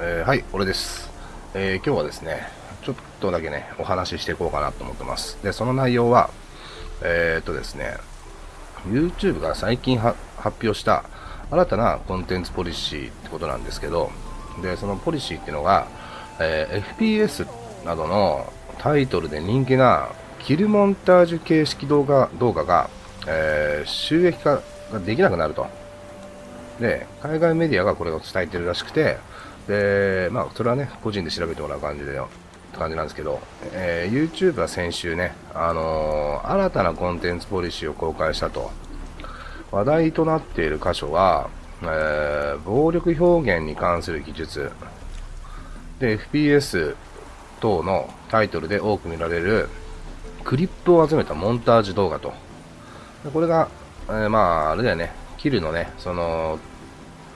えー、はい、俺です、えー、今日はですね、ちょっとだけね、お話ししていこうかなと思ってます。で、その内容は、えー、っとですね、YouTube が最近発表した新たなコンテンツポリシーってことなんですけど、で、そのポリシーっていうのが、え FPS などのタイトルで人気なキルモンタージュ形式動画動画が、え収益化ができなくなると。で、海外メディアがこれを伝えてるらしくて、で、まあ、それはね、個人で調べてもらう感じで、って感じなんですけど、えー、YouTube は先週ね、あのー、新たなコンテンツポリシーを公開したと。話題となっている箇所は、えー、暴力表現に関する技術、で、FPS 等のタイトルで多く見られるクリップを集めたモンタージュ動画と。これが、えー、まあ、あれだよね、キルのね、その、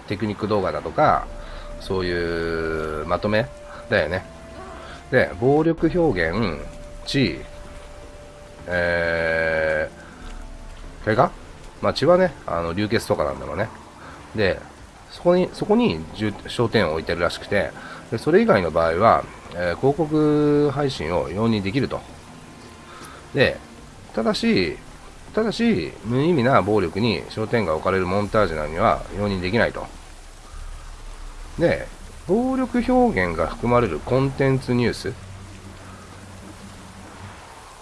テクニック動画だとか、そういうまとめだよね。で、暴力表現、血、えー、怪我？まあ血はね、あの、流血とかなんだろうね。で、そこに、そこに焦点を置いてるらしくて、でそれ以外の場合は、えー、広告配信を容認できると。で、ただし、ただし、無意味な暴力に焦点が置かれるモンタージュなには容認できないと。で、暴力表現が含まれるコンテンツニュース、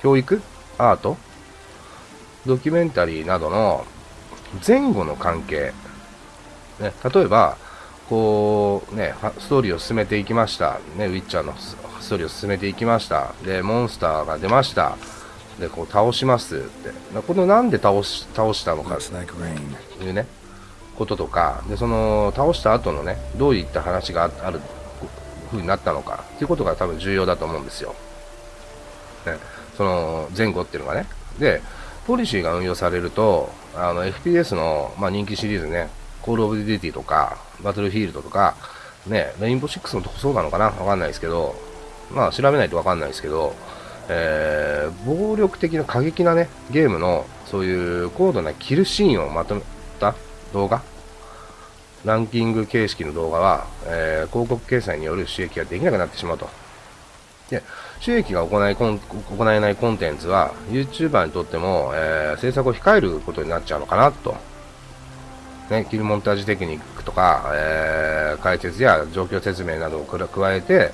教育、アート、ドキュメンタリーなどの前後の関係、ね、例えば、こう、ね、ストーリーを進めていきました。ね、ウィッチャーのストーリーを進めていきました。で、モンスターが出ました。で、こう倒しますって。このなんで倒し、倒したのかっていうね、こととか、で、その、倒した後のね、どういった話がある風になったのかっていうことが多分重要だと思うんですよ。ね、その前後っていうのがね。で、ポリシーが運用されると、あの、FPS の、まあ、人気シリーズね、コールオブデュティとか、バトルフィールドとか、ね、レインボー6もそうなのかな？わかんないですけど、まあ調べないとわかんないですけど、えー、暴力的な過激なね、ゲームの、そういう高度なキルシーンをまとめた動画、ランキング形式の動画は、えー、広告掲載による収益ができなくなってしまうと。で、収益が行い行えないコンテンツは、YouTuber にとっても、えー、制作を控えることになっちゃうのかなと。ね、キルモンタージュテクニックとか、えー、解説や状況説明などを加えて、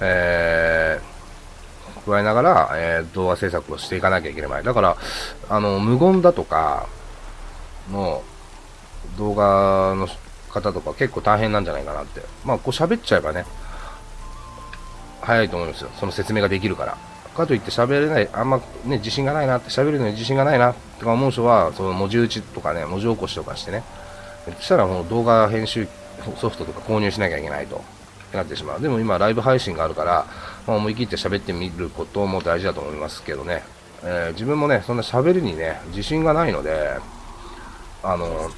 えー、加えながら、えー、動画制作をしていかなきゃいけない。だから、あの、無言だとかの動画の方とか結構大変なんじゃないかなって。まあ、こう喋っちゃえばね、早いと思いますよ。その説明ができるから。かといって喋れない、あんまね、自信がないなって、喋るのに自信がないなとか思う人は、その文字打ちとかね、文字起こしとかしてね、そしたらもう動画編集ソフトとか購入しなきゃいけないと。なってしまう。でも今、ライブ配信があるから、まあ、思い切って喋ってみることも大事だと思いますけどね。えー、自分もね、そんな喋りにね、自信がないので、あの、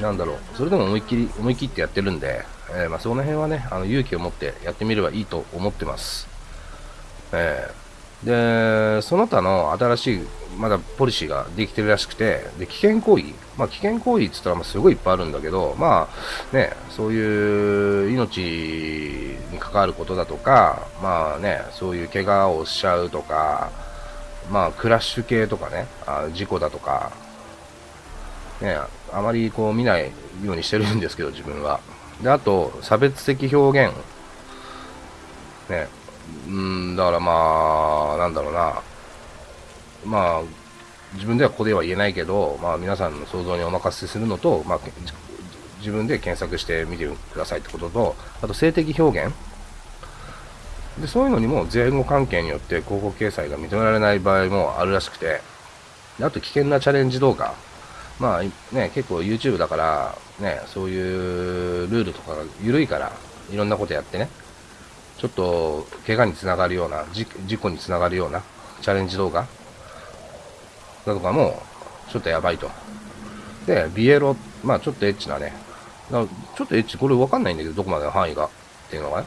なんだろう、それでも思い切り、思い切ってやってるんで、えー、まあ、その辺はね、あの勇気を持ってやってみればいいと思ってます。えー、で、その他の新しい、まだポリシーができてるらしくて、で、危険行為、まあ、危険行為って言ったら、すごいいっぱいあるんだけど、まあ、ね、そういう命に関わることだとか、まあね、そういう怪我をしちゃうとか、まあ、クラッシュ系とかね、あ事故だとか、ね、あまりこう見ないようにしてるんですけど、自分は。で、あと、差別的表現。ね、うん、だからまあ、なんだろうな。まあ、自分ではここでは言えないけど、まあ、皆さんの想像にお任せするのと、まあ、自分で検索してみてくださいってことと、あと性的表現。で、そういうのにも前後関係によって広告掲載が認められない場合もあるらしくて、あと危険なチャレンジ動画。まあね、結構 YouTube だから、ね、そういうルールとかが緩いから、いろんなことやってね、ちょっと怪我につながるような、事故につながるようなチャレンジ動画だとかも、ちょっとやばいと。で、ビエロ、まあちょっとエッチなね、ちょっとエッチ、これわかんないんだけど、どこまでの範囲がっていうのがね。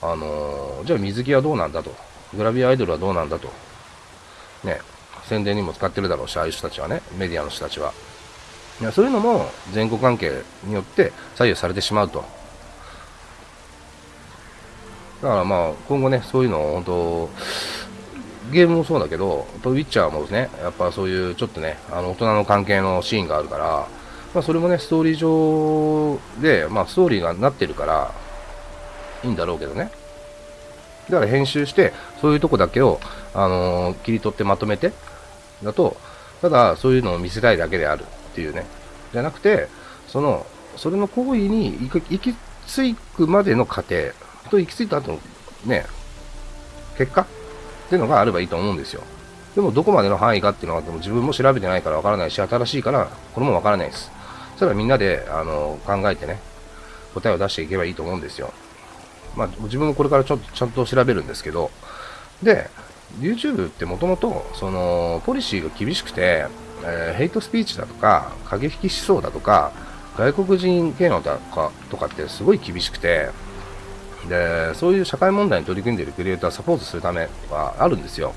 あのー、じゃあ水着はどうなんだと。グラビアアイドルはどうなんだと。ね、宣伝にも使ってるだろうし、ああいう人たちはね、メディアの人たちは。いやそういうのも前後関係によって左右されてしまうと。だからまあ、今後ね、そういうのを本当、ゲームもそうだけど、ウィッチャーもね、やっぱそういうちょっとね、あの大人の関係のシーンがあるから、まあそれもね、ストーリー上で、まあストーリーがなってるから、いいんだろうけどね。だから編集して、そういうとこだけを、あのー、切り取ってまとめて、だと、ただそういうのを見せたいだけであるっていうね。じゃなくて、その、それの行為に行き着くまでの過程と行き着いた後のね、結果っていうのがあればいいと思うんですよ。でもどこまでの範囲かっていうのはでも自分も調べてないからわからないし、新しいからこれもわからないです。それはみんなであの考えてね、答えを出していけばいいと思うんですよ。まあ自分もこれからちょっとちゃんと調べるんですけど、で、YouTube ってもともと、その、ポリシーが厳しくて、えー、ヘイトスピーチだとか、過激思想だとか、外国人系のだかとかってすごい厳しくて、で、そういう社会問題に取り組んでいるクリエイターをサポートするためはあるんですよ。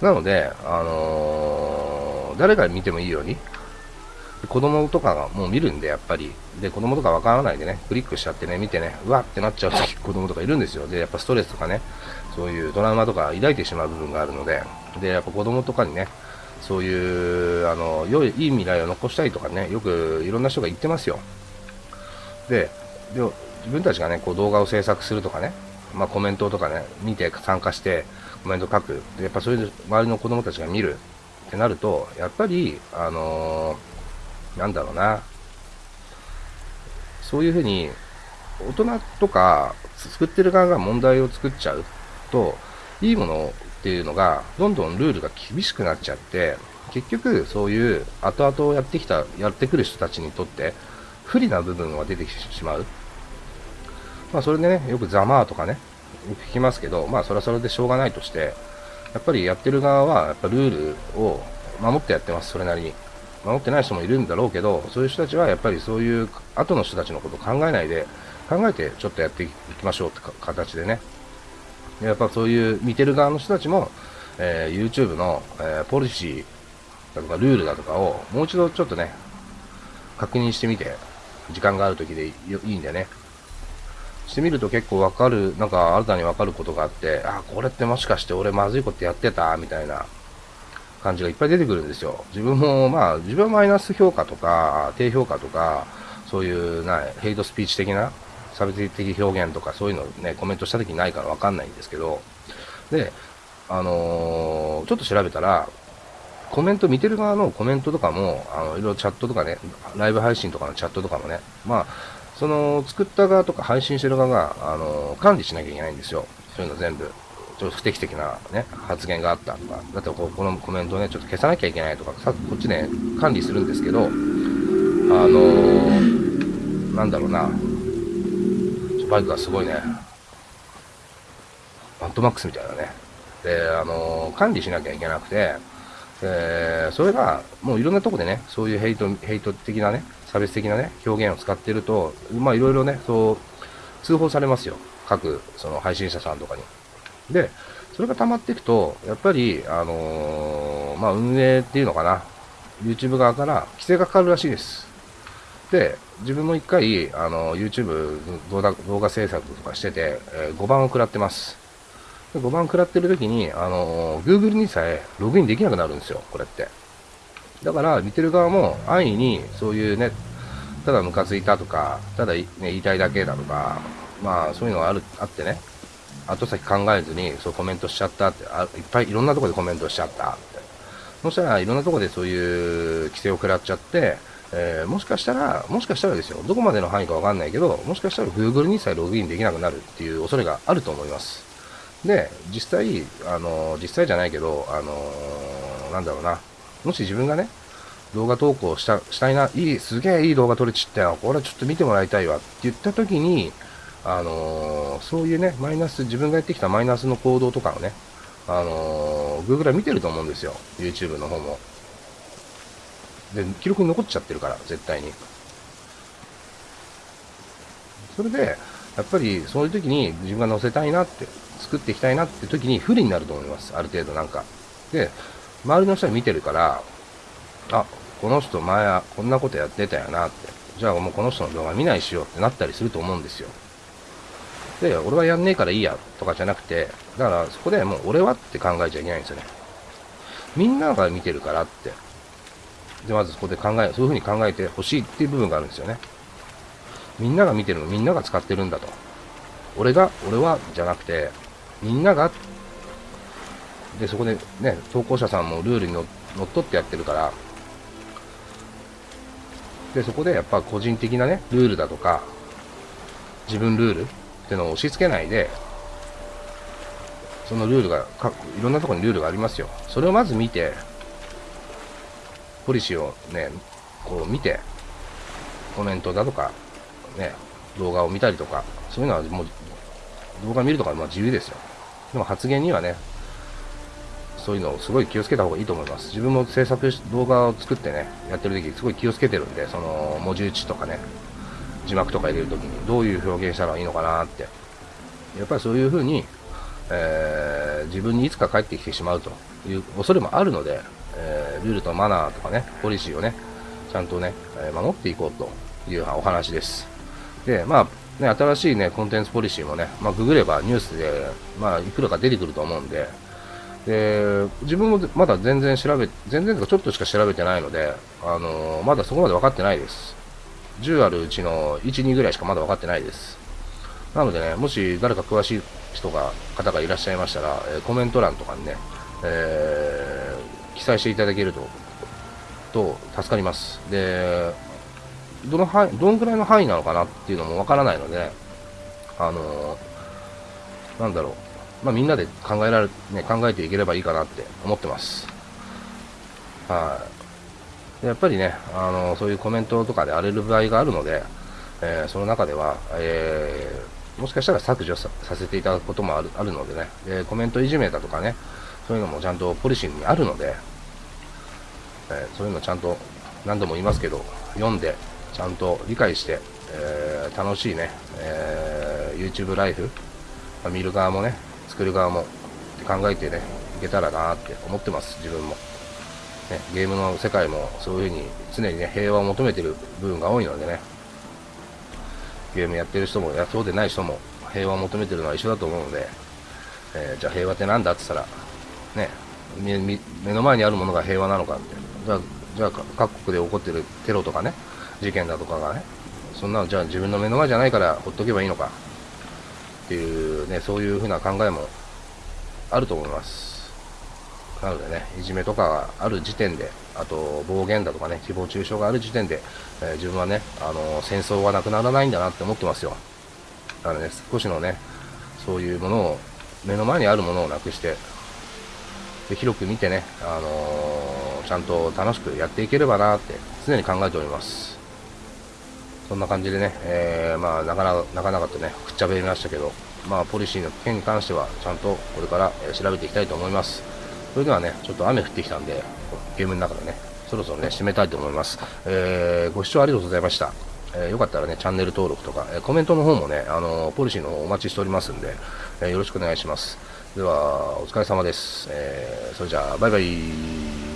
なので、あのー、誰が見てもいいように、子供とかがもう見るんで、やっぱり。で、子供とかわからないでね、クリックしちゃってね、見てね、うわってなっちゃう 子供とかいるんですよ。で、やっぱストレスとかね、そういうトラウマとか抱いてしまう部分があるので、で、やっぱ子供とかにね、そういう、あの、良い、いい未来を残したいとかね、よくいろんな人が言ってますよ。で、で自分たちがね、こう動画を制作するとかね、まあコメントとかね、見て参加してコメント書く。で、やっぱそういう周りの子供たちが見るってなると、やっぱり、あのー、なんだろうな、そういうふうに、大人とか作ってる側が問題を作っちゃうと、いいものをっていうのが、どんどんルールが厳しくなっちゃって、結局、そういう後々やってきた、やってくる人たちにとって、不利な部分が出てきてしまう。まあ、それでね、よくざまあとかね、聞きますけど、まあ、それはそれでしょうがないとして、やっぱりやってる側は、やっぱルールを守ってやってます、それなりに。守ってない人もいるんだろうけど、そういう人たちはやっぱりそういう後の人たちのことを考えないで、考えてちょっとやっていきましょうって形でね、やっぱそういう見てる側の人たちも、えー、YouTube の、えー、ポリシーだとかルールだとかをもう一度ちょっとね、確認してみて、時間がある時でいいんでね。してみると結構わかる、なんか新たにわかることがあって、あ、これってもしかして俺まずいことやってたみたいな感じがいっぱい出てくるんですよ。自分もまあ、自分はマイナス評価とか、低評価とか、そういうな、ヘイトスピーチ的な差別的表現とかそういうのね、コメントした時ないからわかんないんですけど、で、あのー、ちょっと調べたら、コメント見てる側のコメントとかも、あの、いろいろチャットとかね、ライブ配信とかのチャットとかもね、まあ、その、作った側とか配信してる側が、あのー、管理しなきゃいけないんですよ。そういうの全部。ちょっと不適的なね、発言があったとか、だってここのコメントをね、ちょっと消さなきゃいけないとか、さこっちね、管理するんですけど、あのー、なんだろうな、バイクがすごいね。マットマックスみたいなね。で、あのー、管理しなきゃいけなくて、えそれが、もういろんなとこでね、そういうヘイト、ヘイト的なね、差別的なね、表現を使ってると、まあいろいろね、そう、通報されますよ。各、その配信者さんとかに。で、それが溜まっていくと、やっぱり、あのー、まあ運営っていうのかな、YouTube 側から規制がかかるらしいです。で、自分も一回、あの、YouTube 動画制作とかしてて、えー、5番を食らってます。で5番食らってる時に、あの、Google にさえログインできなくなるんですよ、これって。だから、見てる側も安易に、そういうね、ただムカついたとか、ただ、ね、言いたいだけだとか、まあ、そういうのがある、あってね、後先考えずに、そうコメントしちゃったって、あいっぱいいろんなとこでコメントしちゃったって。そしたらいろんなとこでそういう規制を食らっちゃって、えー、もしかしたら、もしかしたらですよ、どこまでの範囲かわかんないけど、もしかしたら Google にさえログインできなくなるっていう恐れがあると思います。で、実際、あの、実際じゃないけど、あの、なんだろうな、もし自分がね、動画投稿したしたいな、いい、すげえいい動画撮れちったよ、これちょっと見てもらいたいわって言った時に、あのそういうね、マイナス、自分がやってきたマイナスの行動とかをね、あの Google は見てると思うんですよ、YouTube の方も。で、記録に残っちゃってるから、絶対に。それで、やっぱりそういう時に自分が載せたいなって、作っていきたいなって時に不利になると思います。ある程度なんか。で、周りの人が見てるから、あ、この人前はこんなことやってたよなって。じゃあもうこの人の動画見ないしようってなったりすると思うんですよ。で、俺はやんねえからいいやとかじゃなくて、だからそこでもう俺はって考えちゃいけないんですよね。みんなが見てるからって。で、まずそこで考え、そういうふうに考えてほしいっていう部分があるんですよね。みんなが見てるの、みんなが使ってるんだと。俺が、俺は、じゃなくて、みんなが、で、そこでね、投稿者さんもルールにのっとってやってるから、で、そこでやっぱ個人的なね、ルールだとか、自分ルールっていうのを押し付けないで、そのルールが、いろんなところにルールがありますよ。それをまず見て、ポリシーをね、こう見て、コメントだとか、ね、動画を見たりとか、そういうのはもう、動画見るとかまあ自由ですよ。でも発言にはね、そういうのをすごい気をつけた方がいいと思います。自分も制作し、動画を作ってね、やってる時すごい気をつけてるんで、その文字打ちとかね、字幕とか入れるときにどういう表現したらいいのかなって。やっぱりそういう風に、えー、自分にいつか帰ってきてしまうという恐れもあるので、えー、ルールとマナーとかね、ポリシーをね、ちゃんとね、守っていこうというお話です。で、まあ、ね、新しいね、コンテンツポリシーもね、まあ、ググればニュースで、まあ、いくらか出てくると思うんで、で、自分もまだ全然調べ、全然とかちょっとしか調べてないので、あのー、まだそこまで分かってないです。10あるうちの1、2ぐらいしかまだ分かってないです。なのでね、もし誰か詳しい人が、方がいらっしゃいましたら、え、コメント欄とかにね、えー、記載していただけると、と助かります。で、どの範囲、どんくらいの範囲なのかなっていうのもわからないので、あのー、なんだろう、まあ、みんなで考えられ、ね、考えていければいいかなって思ってます。はい。やっぱりね、あのー、そういうコメントとかで荒れる場合があるので、えー、その中では、えー、もしかしたら削除させていただくこともあるあるのでねで、コメントいじめだとかね、そういうのもちゃんとポリシーにあるので、えそういうのちゃんと何度も言いますけど、読んで、ちゃんと理解して、えー、楽しいね、えー、YouTube ライフ、まあ、見る側もね、作る側もって考えてね、いけたらなって思ってます、自分も。ね、ゲームの世界もそういう風に常にね、平和を求めてる部分が多いのでね、ゲームやってる人も、やそうでない人も平和を求めてるのは一緒だと思うので、えー、じゃあ平和って何だって言ったら、ね、目の前にあるものが平和なのかって、じゃあ、じゃあ各国で起こってるテロとかね、事件だとかがね、そんなのじゃあ自分の目の前じゃないからほっとけばいいのかっていうね、そういうふうな考えもあると思います。なのでね、いじめとかがある時点で、あと暴言だとかね、誹謗中傷がある時点で、えー、自分はね、あの戦争はなくならないんだなって思ってますよ。だからね、少しのね、そういうものを、目の前にあるものをなくして、広く見てね、あのー、ちゃんと楽しくやっていければなって常に考えております。そんな感じでね、えー、まあ、なかなか、なかなかとね、くっちゃべりましたけど、まあ、ポリシーの件に関しては、ちゃんとこれから、調べていきたいと思います。それではね、ちょっと雨降ってきたんで、ゲームの中でね、そろそろね、締めたいと思います。えー、ご視聴ありがとうございました。えー、よかったらね、チャンネル登録とか、えー、コメントの方もね、あのー、ポリシーの方お待ちしておりますんで、えー、よろしくお願いします。では、お疲れ様です。えー、それじゃあ、バイバイ。